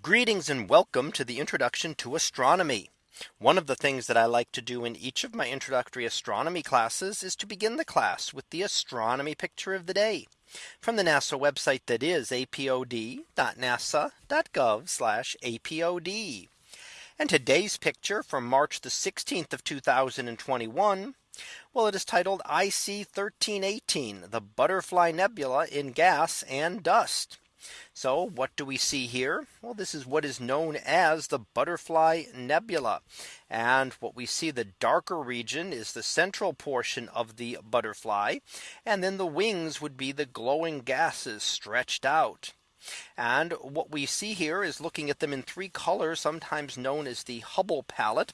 Greetings and welcome to the introduction to astronomy. One of the things that I like to do in each of my introductory astronomy classes is to begin the class with the astronomy picture of the day from the NASA website that is apod.nasa.gov apod. And today's picture from March the 16th of 2021. Well, it is titled IC 1318, the butterfly nebula in gas and dust. So what do we see here? Well, this is what is known as the butterfly nebula. And what we see the darker region is the central portion of the butterfly. And then the wings would be the glowing gases stretched out. And what we see here is looking at them in three colors, sometimes known as the Hubble palette.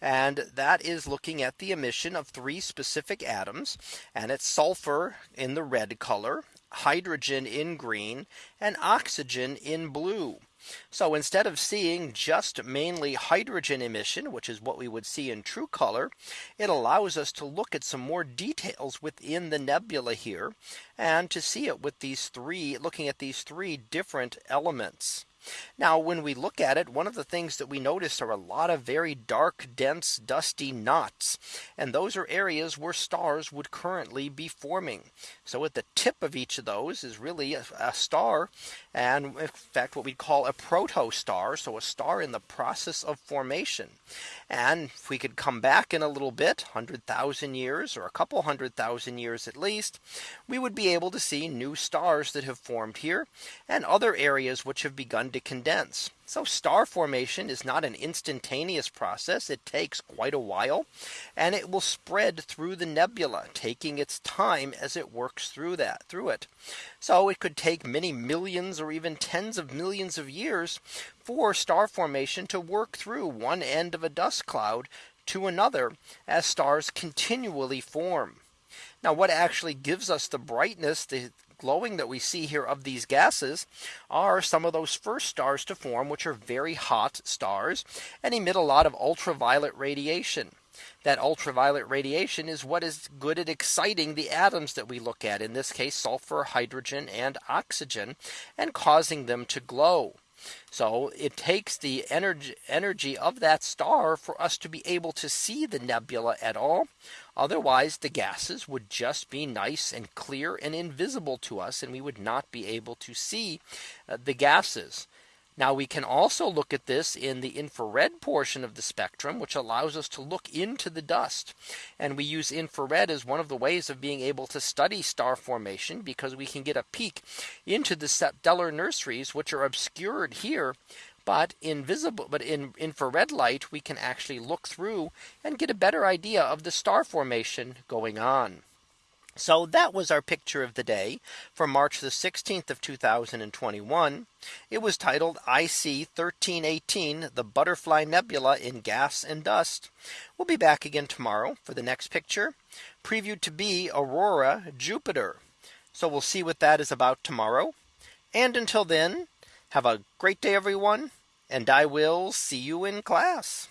And that is looking at the emission of three specific atoms. And it's sulfur in the red color, hydrogen in green and oxygen in blue. So instead of seeing just mainly hydrogen emission, which is what we would see in true color, it allows us to look at some more details within the nebula here and to see it with these three looking at these three different elements. Now when we look at it, one of the things that we notice are a lot of very dark, dense, dusty knots. And those are areas where stars would currently be forming. So at the tip of each of those is really a, a star. And in fact, what we'd call a protostar. So a star in the process of formation. And if we could come back in a little bit, 100,000 years or a couple hundred thousand years at least, we would be able to see new stars that have formed here and other areas which have begun to to condense. So star formation is not an instantaneous process. It takes quite a while and it will spread through the nebula taking its time as it works through that through it. So it could take many millions or even tens of millions of years for star formation to work through one end of a dust cloud to another as stars continually form. Now what actually gives us the brightness, the glowing that we see here of these gases are some of those first stars to form, which are very hot stars and emit a lot of ultraviolet radiation. That ultraviolet radiation is what is good at exciting the atoms that we look at in this case sulfur, hydrogen and oxygen and causing them to glow. So it takes the energy energy of that star for us to be able to see the nebula at all. Otherwise, the gases would just be nice and clear and invisible to us, and we would not be able to see uh, the gases. Now we can also look at this in the infrared portion of the spectrum, which allows us to look into the dust. And we use infrared as one of the ways of being able to study star formation because we can get a peek into the stellar nurseries, which are obscured here but invisible but in infrared light we can actually look through and get a better idea of the star formation going on. So that was our picture of the day for March the 16th of 2021. It was titled IC 1318 the butterfly nebula in gas and dust. We'll be back again tomorrow for the next picture previewed to be Aurora Jupiter. So we'll see what that is about tomorrow. And until then, have a great day, everyone. And I will see you in class.